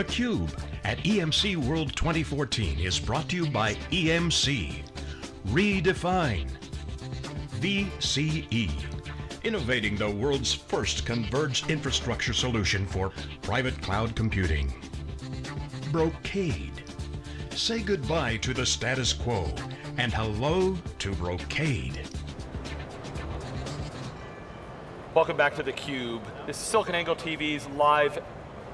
theCUBE at EMC World 2014 is brought to you by EMC. Redefine. VCE. Innovating the world's first converged infrastructure solution for private cloud computing. Brocade. Say goodbye to the status quo and hello to Brocade. Welcome back to theCUBE. This is SiliconANGLE TV's live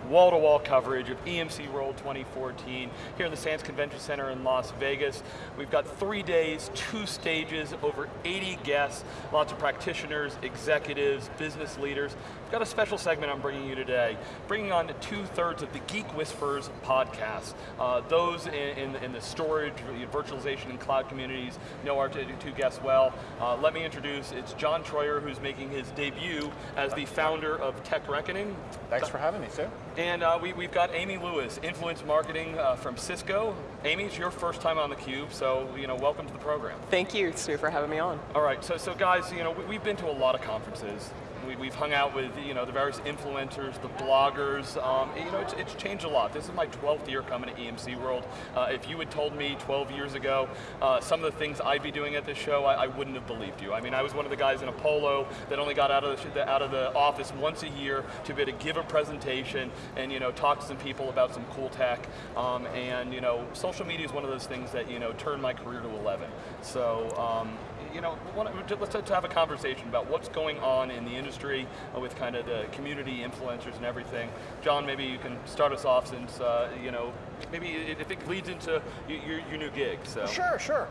wall-to-wall -wall coverage of EMC World 2014 here in the Sands Convention Center in Las Vegas. We've got three days, two stages, over 80 guests, lots of practitioners, executives, business leaders. We've got a special segment I'm bringing you today, bringing on two-thirds of the Geek Whisperers podcast. Uh, those in, in, in, the storage, virtualization, and cloud communities know our two guests well. Uh, let me introduce, it's John Troyer, who's making his debut as the founder of Tech Reckoning. Thanks for having me, sir. And uh, we, have got Amy Lewis, influence marketing uh, from Cisco. Amy, it's your first time on theCUBE, so you know, welcome to the program. Thank you, Stu, for having me on. All right, so, so guys, you know, we, we've been to a lot of conferences we, have hung out with you know the various influencers, the bloggers. Um, you know, it's, it's, changed a lot. This is my 12th year coming to EMC World. Uh, if you had told me 12 years ago uh, some of the things I'd be doing at this show, I, I, wouldn't have believed you. I mean, I was one of the guys in a polo that only got out of the, out of the office once a year to be able to give a presentation and you know talk to some people about some cool tech. Um, and you know, social media is one of those things that you know turned my career to 11. So. Um, you know, let's have a conversation about what's going on in the industry uh, with kind of the community influencers and everything. John, maybe you can start us off since, uh, you know, maybe if it leads into your, your new gig. So. Sure, sure.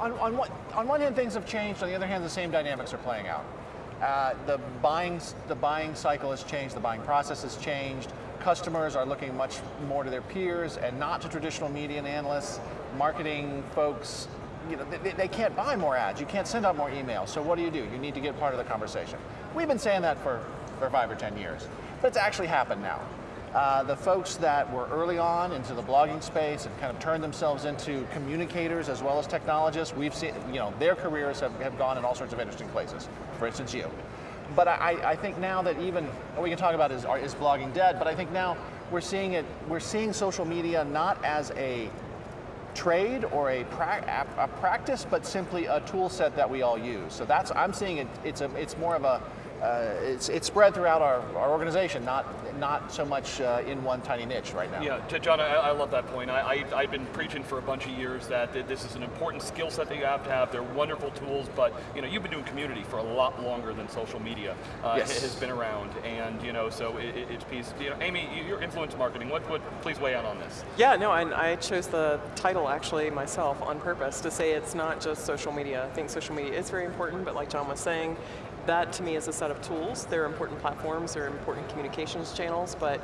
On, on, one, on one hand, things have changed. On the other hand, the same dynamics are playing out. Uh, the buying the buying cycle has changed. The buying process has changed. Customers are looking much more to their peers and not to traditional media and analysts. Marketing folks you know, they, they, can't buy more ads. You can't send out more emails. So what do you do? You need to get part of the conversation. We've been saying that for, for five or 10 years, but it's actually happened now. Uh, the folks that were early on into the blogging space and kind of turned themselves into communicators as well as technologists, we've seen, you know, their careers have, have gone in all sorts of interesting places. For instance, you. But I, I think now that even, what we can talk about is, is blogging dead, but I think now we're seeing it, we're seeing social media not as a trade or a, pra a, practice, but simply a tool set that we all use. So that's, I'm seeing it, it's, a, it's more of a, uh, it's, it's spread throughout our, our organization, not, not so much uh, in one tiny niche right now. Yeah, John, I, I love that point. I, I, have been preaching for a bunch of years that this is an important skill set that you have to have. They're wonderful tools, but you know, you've been doing community for a lot longer than social media uh, yes. has been around. And you know, so it, it's piece, you know, Amy, your influence marketing, what, what, please weigh in on this. Yeah, no, and I chose the title actually myself on purpose to say it's not just social media. I think social media is very important, but like John was saying, that to me is a set of tools. They're important platforms, they're important communications channels, but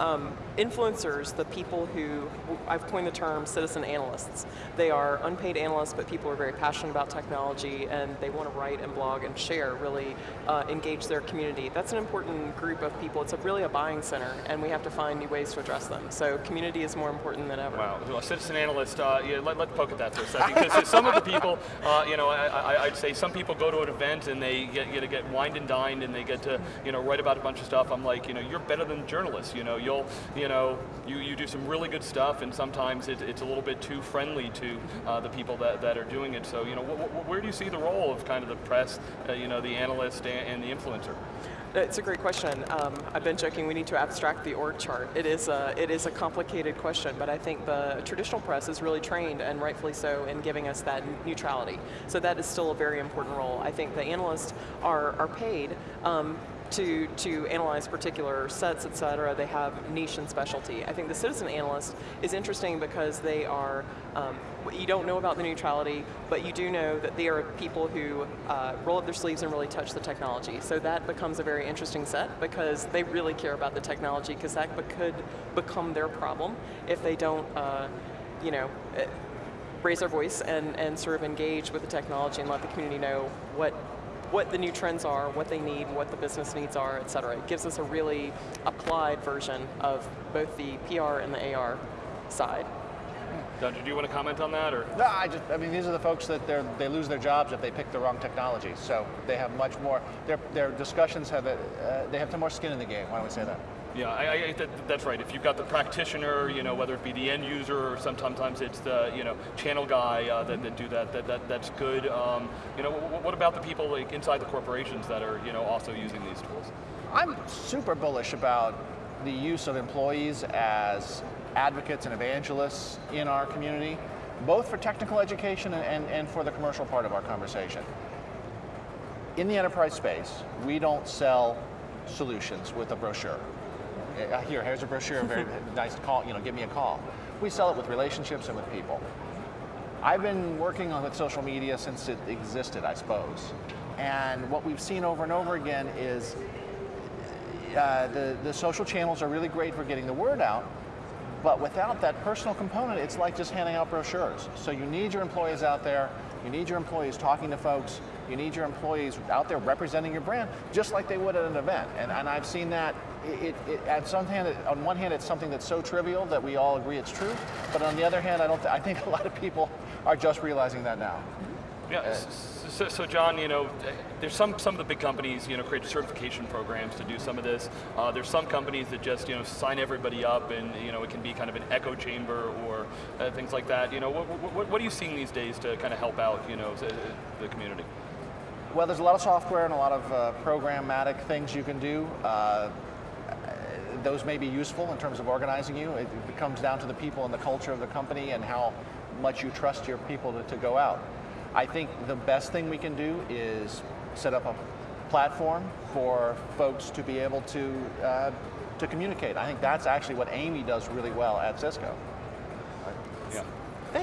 um, influencers, the people who, I've coined the term citizen analysts. They are unpaid analysts, but people are very passionate about technology and they want to write and blog and share, really uh, engage their community. That's an important group of people. It's a, really a buying center and we have to find new ways to address them. So community is more important than ever. Wow, well, citizen analyst, uh, yeah, let, let's poke at that for a second, because some of the people, uh, you know, I, would say some people go to an event and they get, get wined and dined and they get to, you know, write about a bunch of stuff. I'm like, you know, you're better than journalists, you know, you'll, you know, you, you do some really good stuff and sometimes it, it's a little bit too friendly to uh, the people that, that are doing it. So, you know, wh wh where do you see the role of kind of the press, uh, you know, the analyst and, and the influencer? It's a great question. Um, I've been joking, we need to abstract the org chart. It is, a, it is a complicated question, but I think the traditional press is really trained, and rightfully so, in giving us that neutrality. So that is still a very important role. I think the analysts are, are paid um, to, to analyze particular sets, et cetera. They have niche and specialty. I think the citizen analyst is interesting because they are, um, you don't know about the neutrality, but you do know that they are people who uh, roll up their sleeves and really touch the technology. So that becomes a very interesting set because they really care about the technology because that could become their problem if they don't, uh, you know, eh, raise their voice and, and sort of engage with the technology and let the community know what what the new trends are, what they need, what the business needs are, et cetera. It gives us a really applied version of both the PR and the AR side. John, do you want to comment on that, or? No, I just, I mean, these are the folks that they they lose their jobs if they pick the wrong technology. So they have much more, their, their discussions have, a, uh, they have some more skin in the game, why don't we say that? Yeah, I, I, that, that's right. If you've got the practitioner, you know, whether it be the end user or sometimes it's the you know channel guy uh, that, that do that, that, that that's good. Um, you know, what about the people like inside the corporations that are you know also using these tools? I'm super bullish about the use of employees as advocates and evangelists in our community, both for technical education and, and, and for the commercial part of our conversation. In the enterprise space, we don't sell solutions with a brochure. Uh, Here, here's a brochure, very nice call, you know, give me a call. We sell it with relationships and with people. I've been working on with social media since it existed, I suppose. And what we've seen over and over again is uh, the, the social channels are really great for getting the word out, but without that personal component, it's like just handing out brochures. So you need your employees out there, you need your employees talking to folks, you need your employees out there representing your brand, just like they would at an event. And, and I've seen that, it, it, at some hand, on one hand, it's something that's so trivial that we all agree it's true, but on the other hand, I, don't I think a lot of people are just realizing that now. Yeah, so, so, John, you know, there's some, some of the big companies, you know, create certification programs to do some of this. Uh, there's some companies that just, you know, sign everybody up and, you know, it can be kind of an echo chamber or uh, things like that. You know, what, what, what, are you seeing these days to kind of help out, you know, the community? Well, there's a lot of software and a lot of uh, programmatic things you can do. Uh, those may be useful in terms of organizing you. It, it comes down to the people and the culture of the company and how much you trust your people to, to go out. I think the best thing we can do is set up a platform for folks to be able to uh, to communicate. I think that's actually what Amy does really well at Cisco. Yeah.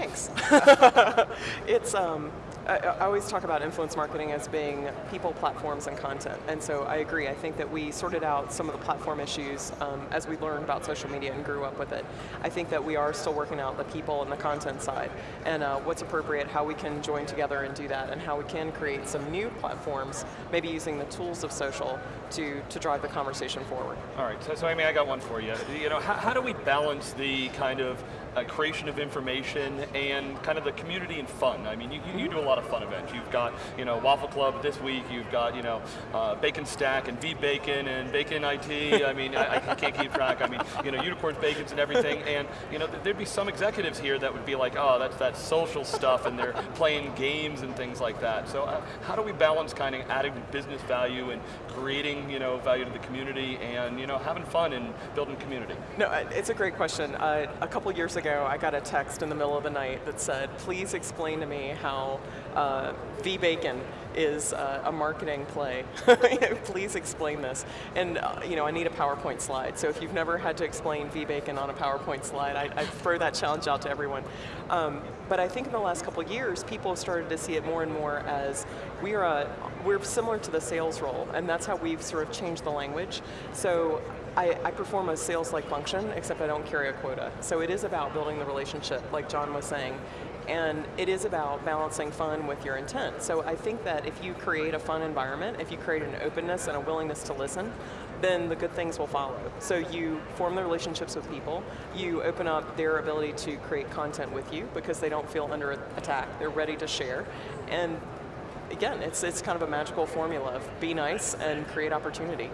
Thanks. it's um, I, I, always talk about influence marketing as being people, platforms, and content. And so I agree. I think that we sorted out some of the platform issues um, as we learned about social media and grew up with it. I think that we are still working out the people and the content side and uh, what's appropriate, how we can join together and do that, and how we can create some new platforms, maybe using the tools of social to, to drive the conversation forward. All right, so, so Amy, I got one for you. You know, how, how do we balance the kind of uh, creation of information and kind of the community and fun. I mean, you, you, do a lot of fun events. You've got, you know, Waffle Club this week, you've got, you know, uh, Bacon Stack and V-Bacon and Bacon IT. I mean, I, I, can't keep track. I mean, you know, unicorns, bacons and everything. And, you know, there'd be some executives here that would be like, oh, that's that social stuff and they're playing games and things like that. So uh, how do we balance kind of adding business value and creating, you know, value to the community and, you know, having fun and building community? No, it's a great question. Uh, a couple years ago, I got a text in the middle of the night that said, please explain to me how uh, V-Bacon is uh, a marketing play. please explain this. And uh, you know, I need a PowerPoint slide. So if you've never had to explain V-Bacon on a PowerPoint slide, I, I throw that challenge out to everyone. Um, but I think in the last couple years, people have started to see it more and more as we're, a, we're similar to the sales role, and that's how we've sort of changed the language. So I, I perform a sales-like function, except I don't carry a quota. So it is about building the relationship, like John was saying, and it is about balancing fun with your intent. So I think that if you create a fun environment, if you create an openness and a willingness to listen, then the good things will follow. So you form the relationships with people, you open up their ability to create content with you because they don't feel under attack, they're ready to share, and again, it's, it's kind of a magical formula of be nice and create opportunity.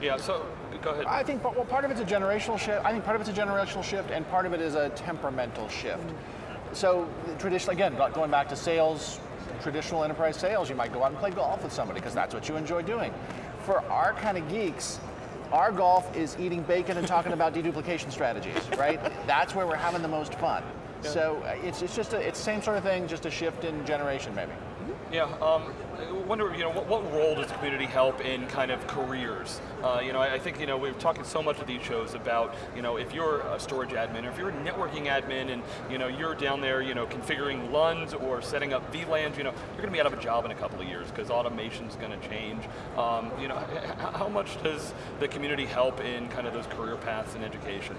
Yeah, so go ahead. I think well, part of it's a generational shift. I think part of it's a generational shift, and part of it is a temperamental shift. Mm. So traditionally, again, going back to sales, traditional enterprise sales, you might go out and play golf with somebody because that's what you enjoy doing. For our kind of geeks, our golf is eating bacon and talking about deduplication strategies, right? That's where we're having the most fun. Yeah. So uh, it's, it's just a, it's the same sort of thing, just a shift in generation maybe. Yeah, um, I wonder, you know, what, what, role does community help in kind of careers? Uh, you know, I, I, think, you know, we're talking so much of these shows about, you know, if you're a storage admin or if you're a networking admin and, you know, you're down there, you know, configuring LUNs or setting up VLANs, you know, you're going to be out of a job in a couple of years because automation's going to change. Um, you know, how much does the community help in kind of those career paths in education?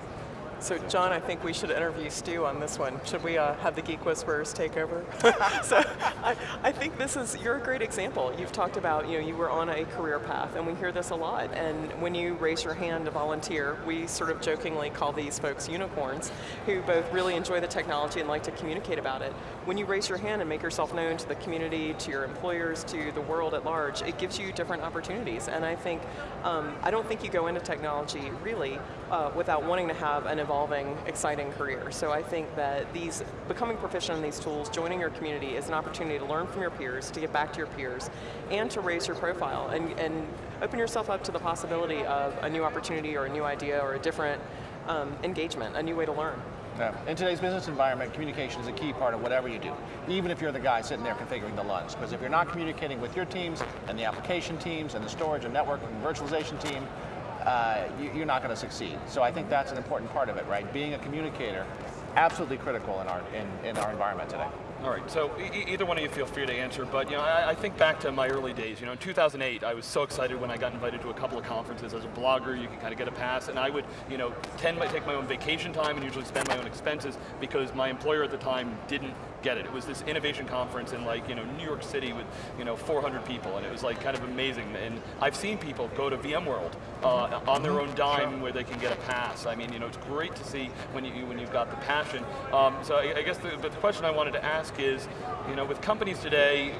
So John, I think we should interview Stu on this one. Should we uh, have the Geek Whisperers take over? so I, I think this is, you're a great example. You've talked about, you know, you were on a career path and we hear this a lot. And when you raise your hand to volunteer, we sort of jokingly call these folks unicorns who both really enjoy the technology and like to communicate about it. When you raise your hand and make yourself known to the community, to your employers, to the world at large, it gives you different opportunities. And I think, um, I don't think you go into technology really uh, without wanting to have an evolving, exciting career. So I think that these, becoming proficient in these tools, joining your community is an opportunity to learn from your peers, to get back to your peers, and to raise your profile, and, and open yourself up to the possibility of a new opportunity or a new idea or a different um, engagement, a new way to learn. Yeah. In today's business environment, communication is a key part of whatever you do, even if you're the guy sitting there configuring the LUNs. Because if you're not communicating with your teams, and the application teams, and the storage and network and virtualization team, uh, you, are not going to succeed. So I think that's an important part of it, right? Being a communicator, absolutely critical in our, in, in our environment today. All right, so e either one of you feel free to answer, but you know, I, I, think back to my early days. You know, in 2008, I was so excited when I got invited to a couple of conferences. As a blogger, you can kind of get a pass, and I would, you know, tend to take my own vacation time and usually spend my own expenses because my employer at the time didn't get it. It was this innovation conference in like, you know, New York City with, you know, 400 people, and it was like kind of amazing. And I've seen people go to VMworld uh, on their own dime sure. where they can get a pass. I mean, you know, it's great to see when you when you've got the passion. Um, so I, I guess the, the question I wanted to ask ask is, you know, with companies today,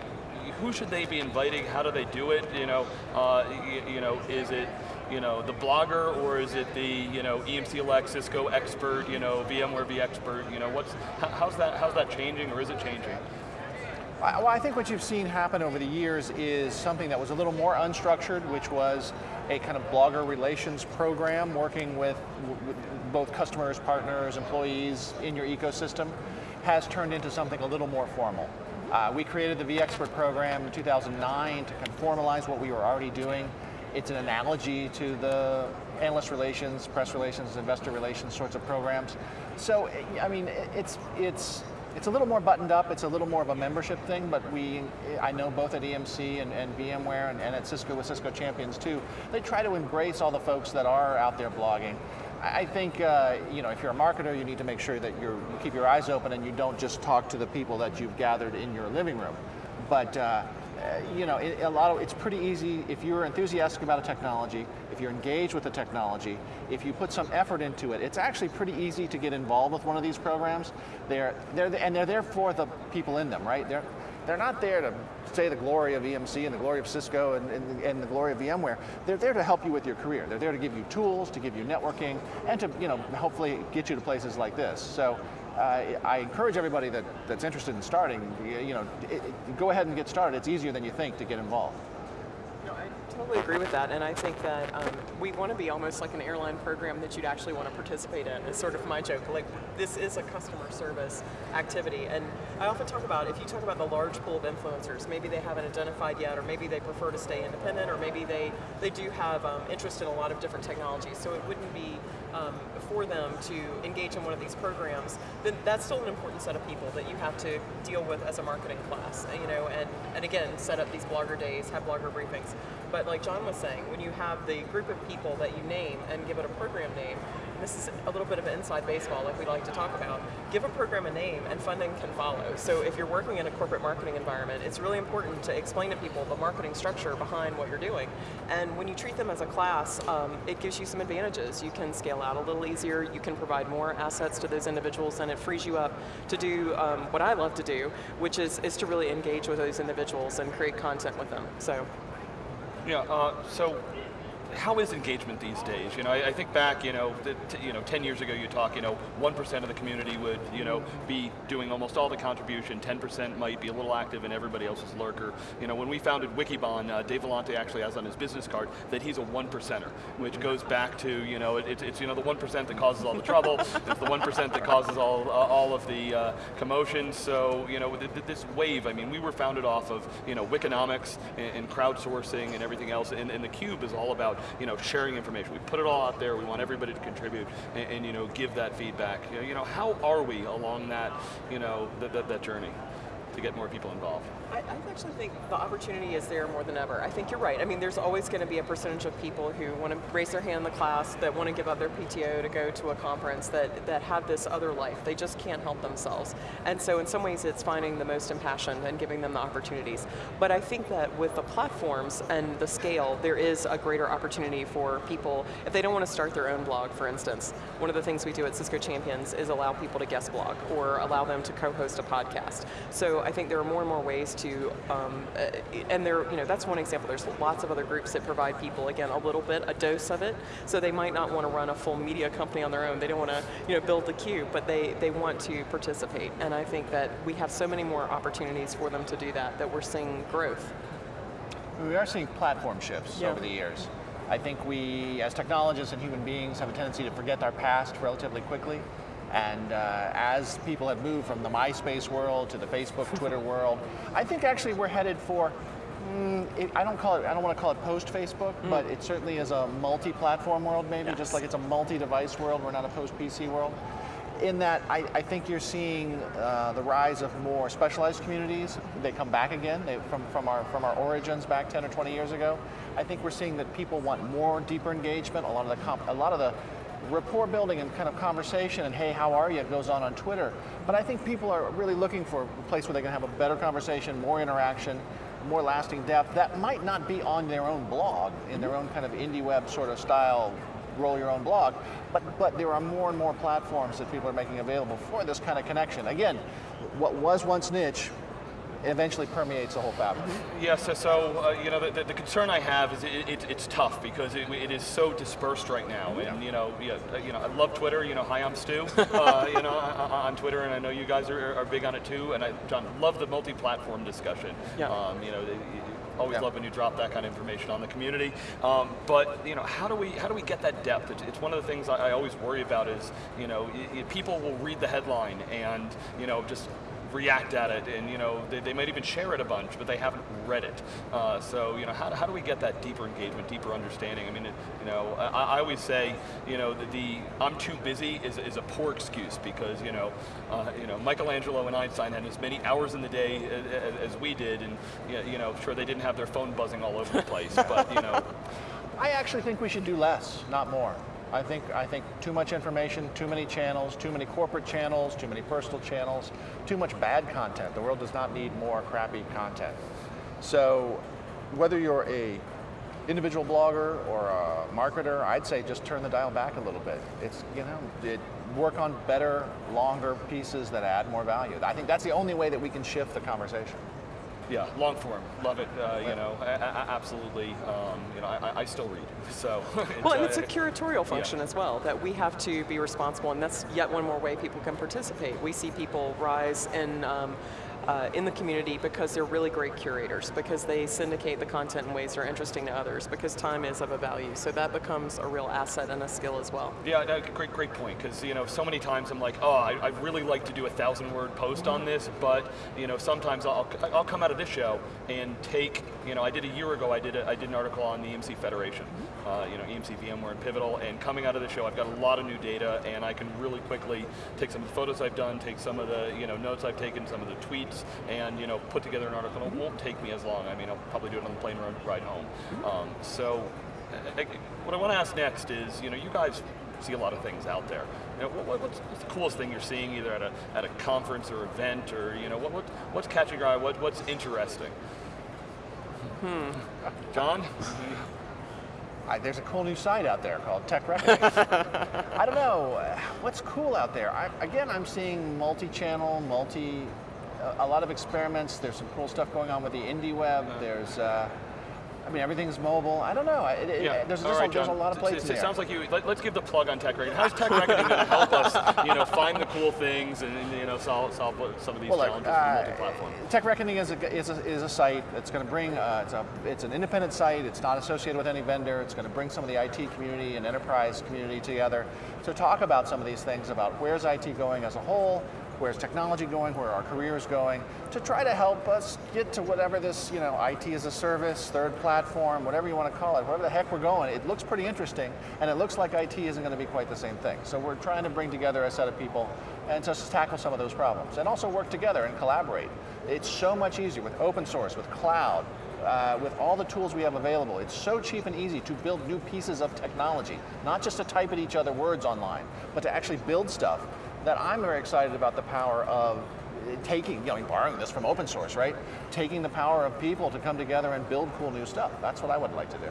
who should they be inviting? How do they do it? You know, uh, you, you, know, is it you know the blogger or is it the you know EMC Cisco expert? You know, VMware vExpert. You know, what's how's that how's that changing or is it changing? Well, I think what you've seen happen over the years is something that was a little more unstructured, which was a kind of blogger relations program working with, with both customers, partners, employees in your ecosystem has turned into something a little more formal. Uh, we created the vExpert program in 2009 to kind of formalize what we were already doing. It's an analogy to the analyst relations, press relations, investor relations sorts of programs. So, I mean, it's, it's, it's a little more buttoned up, it's a little more of a membership thing, but we, I know both at EMC and, and VMware and, and at Cisco with Cisco Champions too, they try to embrace all the folks that are out there blogging I think uh, you know if you're a marketer, you need to make sure that you keep your eyes open and you don't just talk to the people that you've gathered in your living room. But uh, Uh, you know, it, a lot of it's pretty easy if you're enthusiastic about a technology, if you're engaged with the technology, if you put some effort into it, it's actually pretty easy to get involved with one of these programs. They're they're and they're there for the people in them, right? They're they're not there to say the glory of EMC and the glory of Cisco and, and, and, the glory of VMware. They're there to help you with your career. They're there to give you tools, to give you networking, and to you know hopefully get you to places like this. So uh, I encourage everybody that, that's interested in starting, you know, it, it, go ahead and get started. It's easier than you think to get involved No, I totally agree with that, and I think that um, we want to be almost like an airline program that you'd actually want to participate in. Is sort of my joke. Like this is a customer service activity, and I often talk about if you talk about the large pool of influencers, maybe they haven't identified yet, or maybe they prefer to stay independent, or maybe they they do have um, interest in a lot of different technologies. So it wouldn't be um, for them to engage in one of these programs. Then that's still an important set of people that you have to deal with as a marketing class. You know, and and again, set up these blogger days, have blogger briefings. But like John was saying, when you have the group of people that you name and give it a program name, this is a little bit of inside baseball like we like to talk about, give a program a name and funding can follow. So if you're working in a corporate marketing environment, it's really important to explain to people the marketing structure behind what you're doing. And when you treat them as a class, um, it gives you some advantages. You can scale out a little easier, you can provide more assets to those individuals, and it frees you up to do um, what I love to do, which is, is to really engage with those individuals and create content with them. So. Yeah, uh, so how is engagement these days? You know, I, I think back, you know, you know, 10 years ago you talk, you know, 1% of the community would, you know, be doing almost all the contribution, 10% might be a little active and everybody else is lurker. You know, when we founded Wikibon, uh, Dave Vellante actually has on his business card that he's a one percenter, which goes back to, you know, it, it's, you know, the 1% that causes all the trouble, it's the 1% that causes all, uh, all of the uh, commotion, so, you know, th this wave, I mean, we were founded off of, you know, Wikinomics and, and crowdsourcing and everything else, and, and the Cube is all about you know, sharing information. We put it all out there, we want everybody to contribute and, and you know, give that feedback. You know, you know, how are we along that, you know, that, journey? to get more people involved? I, I actually think the opportunity is there more than ever. I think you're right. I mean, there's always going to be a percentage of people who want to raise their hand in the class, that want to give up their PTO to go to a conference, that, that have this other life. They just can't help themselves. And so in some ways it's finding the most impassioned and giving them the opportunities. But I think that with the platforms and the scale, there is a greater opportunity for people, if they don't want to start their own blog, for instance, one of the things we do at Cisco Champions is allow people to guest blog or allow them to co-host a podcast. So I think there are more and more ways to, um, uh, and there, you know, that's one example. There's lots of other groups that provide people, again, a little bit, a dose of it. So they might not want to run a full media company on their own. They don't want to, you know, build the cube, but they, they want to participate. And I think that we have so many more opportunities for them to do that, that we're seeing growth. We are seeing platform shifts Yeah. over the years. I think we, as technologists and human beings, have a tendency to forget our past relatively quickly. And uh, as people have moved from the MySpace world to the Facebook, Twitter world, I think actually we're headed for. mm, it, I don't call it. I don't want to call it post-Facebook, but it certainly is a multi-platform world. Maybe Yes. just like it's a multi-device world. We're not a post-PC world in that I, I think you're seeing uh, the rise of more specialized communities. They come back again they, from, from, our, from our origins back 10 or 20 years ago. I think we're seeing that people want more deeper engagement. A lot of the, comp, a lot of the rapport building and kind of conversation and hey, how are you It goes on on Twitter. But I think people are really looking for a place where they can have a better conversation, more interaction, more lasting depth that might not be on their own blog, in their own kind of indie web sort of style roll your own blog, but, but there are more and more platforms that people are making available for this kind of connection. Again, what was once niche eventually permeates the whole fabric. Yeah, so, so uh, you know, the, the, the concern I have is it, it, it's tough because it, it is so dispersed right now. And, you know, yeah, uh, you know, I love Twitter, you know, hi, I'm Stu, uh, you know, on on Twitter, and I know you guys are, are big on it too, and I, John, love the multi-platform discussion. Yeah. Um, you know, the, always Yeah. love when you drop that kind of information on the community. Um, but you know, how do we how do we get that depth? It's, it's one of the things I, I always worry about is you know y- y- people will read the headline and you know just react at it and you know they, they might even share it a bunch but they haven't read it. Uh, so you know how, how do we get that deeper engagement deeper understanding? I mean it, you know I, I always say you know the, the I'm too busy is, is a poor excuse because you know uh, you know Michelangelo and Einstein had as many hours in the day as, as we did and you know, you know sure they didn't have their phone buzzing all over the place but you know. I actually think we should do less, not more. I think, I think too much information, too many channels, too many corporate channels, too many personal channels, too much bad content. The world does not need more crappy content. So whether you're a individual blogger or a marketer, I'd say just turn the dial back a little bit. It's, you know, it, work on better, longer pieces that add more value. I think that's the only way that we can shift the conversation. Yeah, long form, love it. Uh, you know, a- a- absolutely. Um, you know, I, I still read, so. Well, and it's a curatorial function as well, that we have to be responsible, and that's yet one more way people can participate. We see people rise in, um, uh, in the community because they're really great curators, because they syndicate the content in ways that are interesting to others, because time is of a value. So that becomes a real asset and a skill as well. Yeah, no, great, great point. Because you know, so many times I'm like, oh, I, I'd really like to do a thousand word post on this, but you know, sometimes I'll, I'll come out of this show and take, you know, I did a year ago, I did a, I did an article on the EMC Federation, uh, you know, EMC VMware and Pivotal, and coming out of the show, I've got a lot of new data, and I can really quickly take some of the photos I've done, take some of the, you know, notes I've taken, some of the tweets, and you know, put together an article. It won't take me as long. I mean, I'll probably do it on the plane ride- home. Um, so. What I want to ask next is, you know, you guys see a lot of things out there. You know, what, what's, the coolest thing you're seeing either at a, at a conference or event or, you know, what, what, what's catching your eye? What, what's interesting? Hmm. John? I, there's a cool new site out there called Tech. I don't know uh, what's cool out there. I, again, I'm seeing multi-channel, multi, a, lot of experiments. There's some cool stuff going on with the indie web. There's, uh, I mean, everything's mobile. I don't know. It, it, there's, All just right, a, there's a lot of places It, it sounds like you. Let, us give the plug on Tech Reckoning. How's Tech Reckoning going to help us, you know, find the cool things and you know solve solve some of these Well, challenges uh, with multi-platform? Tech Reckoning is a, is a, is a site that's going to bring, uh, it's, a, it's an independent site, it's not associated with any vendor, it's going to bring some of the IT community and enterprise community together to talk about some of these things about where's IT going as a whole, where's technology going, where our career is going, to try to help us get to whatever this, you know, IT as a service, third platform, whatever you want to call it, wherever the heck we're going. It looks pretty interesting, and it looks like IT isn't going to be quite the same thing. So we're trying to bring together a set of people and just tackle some of those problems, and also work together and collaborate. It's so much easier with open source, with cloud, uh, with all the tools we have available, it's so cheap and easy to build new pieces of technology, not just to type at each other words online, but to actually build stuff that I'm very excited about the power of taking, you know, borrowing this from open source, right? Taking the power of people to come together and build cool new stuff. That's what I would like to do.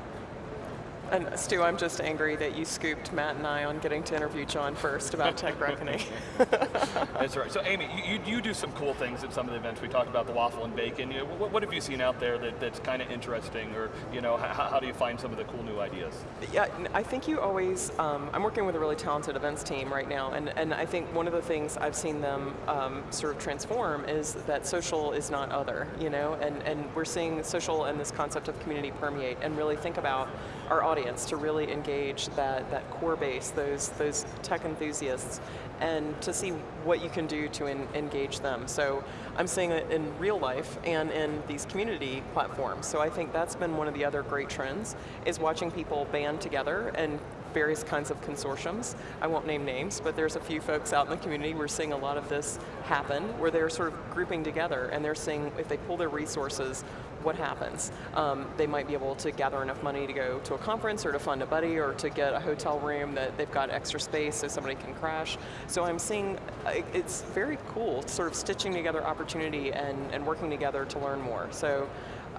And Stu, I'm just angry that you scooped Matt and I on getting to interview John first about Tech Reckoning. That's right. So Amy, you, you, do some cool things at some of the events. We talked about the waffle and bacon. You know, what, what, have you seen out there that, that's kind of interesting or you know, how, how, do you find some of the cool new ideas? Yeah, I think you always, um, I'm working with a really talented events team right now and, and I think one of the things I've seen them um, sort of transform is that social is not other, you know, and, and we're seeing social and this concept of community permeate and really think about our audience to really engage that, that core base, those, those tech enthusiasts, and to see what you can do to engage them. So I'm seeing it in real life and in these community platforms. So I think that's been one of the other great trends, is watching people band together and various kinds of consortiums. I won't name names, but there's a few folks out in the community, we're seeing a lot of this happen, where they're sort of grouping together and they're seeing if they pull their resources, what happens? Um, they might be able to gather enough money to go to a conference or to fund a buddy or to get a hotel room that they've got extra space so somebody can crash. So I'm seeing, uh, it's very cool sort of stitching together opportunity and, and working together to learn more. So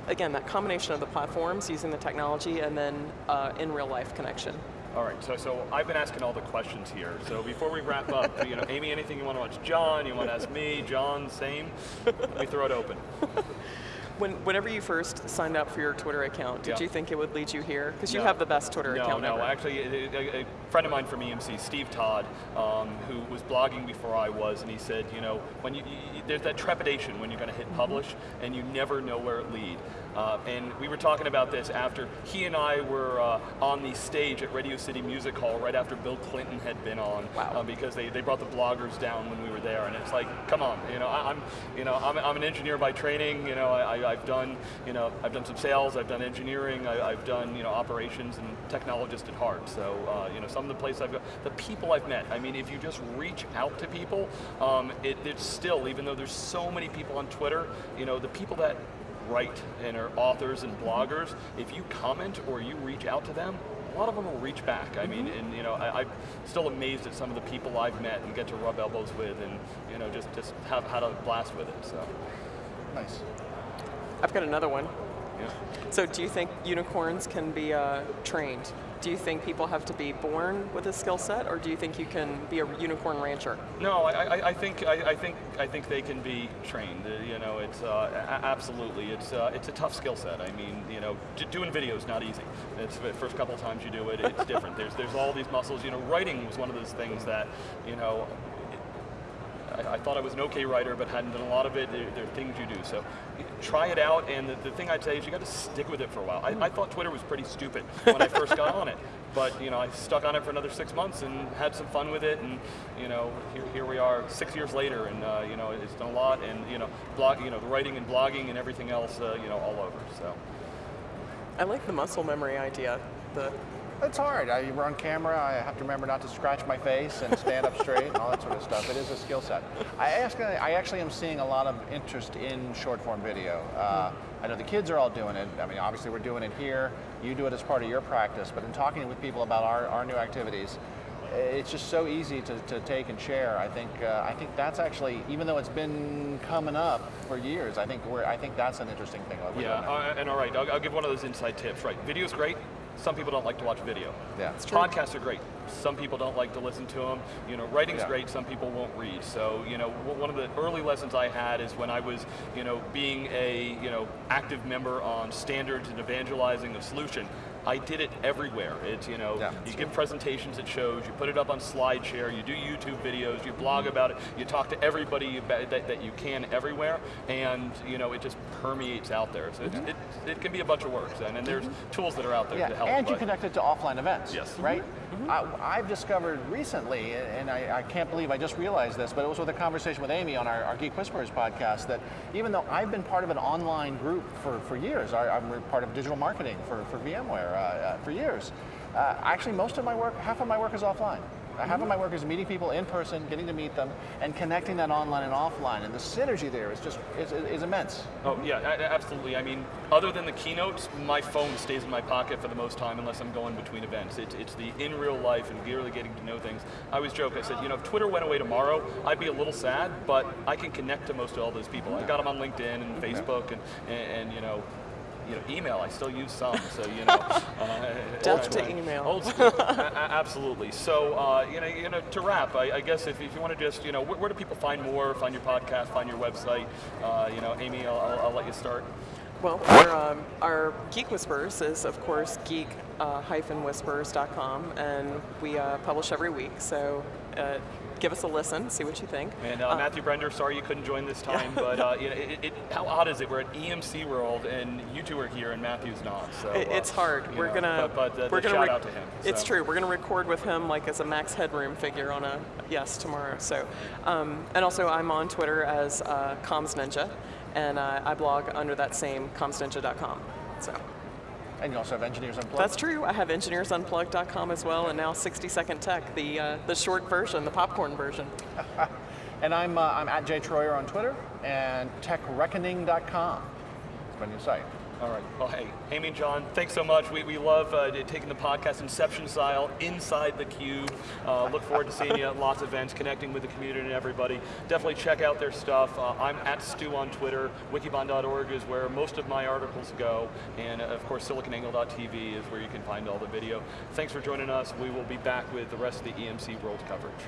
again, that combination of the platforms, using the technology, and then uh, in real life connection. All right, so, so I've been asking all the questions here. So before we wrap up, you know, Amy, anything you want to watch John, you want to ask me, John, same? Let me throw it open. When, whenever you first signed up for your Twitter account, did yeah. you think it would lead you here? Because you have the best Twitter no, account no, ever. No, actually, a, a, friend of mine from EMC, Steve Todd, um, who was blogging before I was, and he said, you know, when you, you there's that trepidation when you're going to hit publish, mm -hmm. and you never know where it lead. Uh, and we were talking about this after he and I were uh, on the stage at Radio City Music Hall right after Bill Clinton had been on, wow. uh, because they, they brought the bloggers down when we were there, and it's like, come on, you know, I, am you know, I'm, I'm an engineer by training, you know, I, have done, you know, I've done some sales, I've done engineering, I, have done, you know, operations and technologist at heart. So, uh, you know, some of the places I've got, the people I've met. I mean, if you just reach out to people, um, it, it's still, even though there's so many people on Twitter, you know, the people that write and are authors and bloggers, if you comment or you reach out to them, a lot of them will reach back. I mean, and you know, I, am still amazed at some of the people I've met and get to rub elbows with, and you know, just just have had a blast with it. So nice. I've got another one. Yeah. So, do you think unicorns can be uh, trained? Do you think people have to be born with a skill set, or do you think you can be a unicorn rancher? No, I, I, I think I, I, think I think they can be trained. Uh, you know, it's uh, absolutely it's uh, it's a tough skill set. I mean, you know, doing video is not easy. It's the first couple of times you do it, it's different. There's there's all these muscles. You know, writing was one of those things that you know I, I, thought I was an okay writer, but hadn't done a lot of it. There, there are things you do. So try it out, and the, the thing I'd say is you got to stick with it for a while. I, I, thought Twitter was pretty stupid when I first got on it, but you know I stuck on it for another six months and had some fun with it, and you know here, here we are six years later, and uh, you know it's done a lot, and you know blog, you know the writing and blogging and everything else, uh, you know all over. So I like the muscle memory idea. The it's hard. I, we're on camera. I have to remember not to scratch my face and stand up straight and all that sort of stuff. It is a skill set. I, ask, I actually am seeing a lot of interest in short form video. Uh, I know the kids are all doing it. I mean, obviously we're doing it here. You do it as part of your practice. But in talking with people about our, our new activities, it's just so easy to, to take and share. I think uh, I think that's actually, even though it's been coming up for years, I think we're I think that's an interesting thing. yeah, uh, and all right, I'll, I'll, give one of those inside tips. Right, video's great. Some people don't like to watch video. Yeah, Podcasts are great. Some people don't like to listen to them. You know, writing's yeah. great. Some people won't read. So, you know, one of the early lessons I had is when I was, you know, being a, you know, active member on standards and evangelizing a solution. I did it everywhere. It's, you know, Yeah. you give presentations at shows, you put it up on SlideShare, you do YouTube videos, you blog about it, you talk to everybody that, that you can everywhere, and you know, it just permeates out there. So it's, mm-hmm. it, it can be a bunch of work, and, and there's mm-hmm. tools that are out there Yeah, to help. and you connect it to offline events. Yes. Right? Mm-hmm. I, I've discovered recently, and I, I can't believe I just realized this, but it was with a conversation with Amy on our, our Geek Whisperers podcast that even though I've been part of an online group for, for years, I, I'm part of digital marketing for, for VMware uh, uh, for years, uh, actually most of my work, half of my work is offline. Uh, Half of my work is meeting people in person, getting to meet them, and connecting that online and offline. And the synergy there is just is, is immense. Oh yeah, absolutely. I mean, other than the keynotes, my phone stays in my pocket for the most time unless I'm going between events. It's, it's the in real life and really getting to know things. I always joke, I said, you know, if Twitter went away tomorrow, I'd be a little sad, but I can connect to most of all those people. I got them on LinkedIn and Facebook and, and, and you know, you know, email, I still use some, so you know. Uh, Death old to email. Old school, A- a- absolutely. So, uh, you know, you know, to wrap, I, I guess if, if you want to just, you know, where, where do people find more, find your podcast, find your website? Uh, you know, Amy, I'll, I'll, I'll let you start. Well, our, um, our Geek Whisperers is, of course, geek-whispers.com, and we uh, publish every week, so uh, give us a listen, see what you think. And uh, Matthew Brender, sorry you couldn't join this time, but uh, you know, it, it, how odd is it? We're at EMC World, and you two are here, and Matthew's not. So It- uh, it's hard. We're know, gonna But, but uh, we're gonna shout out to him. It's true. We're gonna record with him like as a Max Headroom figure on a yes tomorrow. So, um, and also I'm on Twitter as uh, Comms Ninja, and uh, I blog under that same commsninja.com. So And you also have Engineers Unplugged. that's true. I have engineersunplugged.com as well, and now 60 Second Tech, the uh, the short version, the popcorn version. And I'm, uh, I'm at Jay Troyer on Twitter and techreckoning.com. It's my new site. All right. Well, hey, Amy and John, thanks so much. We, we love uh, taking the podcast Inception style inside the cube. Uh, look forward to seeing you at lots of events, connecting with the community and everybody. Definitely check out their stuff. Uh, I'm at Stu on Twitter. Wikibon.org is where most of my articles go. And uh, of course, siliconangle.tv is where you can find all the video. Thanks for joining us. We will be back with the rest of the EMC World coverage.